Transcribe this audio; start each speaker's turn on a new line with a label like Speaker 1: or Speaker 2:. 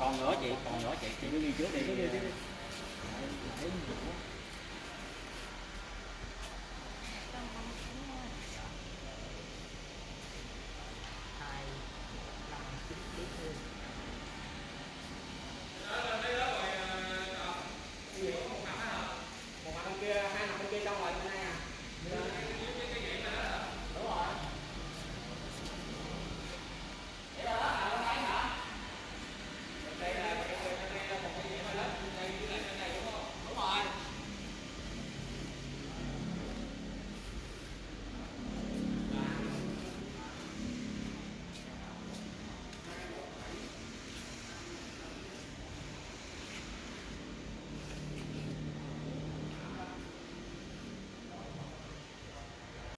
Speaker 1: còn nữa chị còn nữa chị chị cứ đi
Speaker 2: trước đi.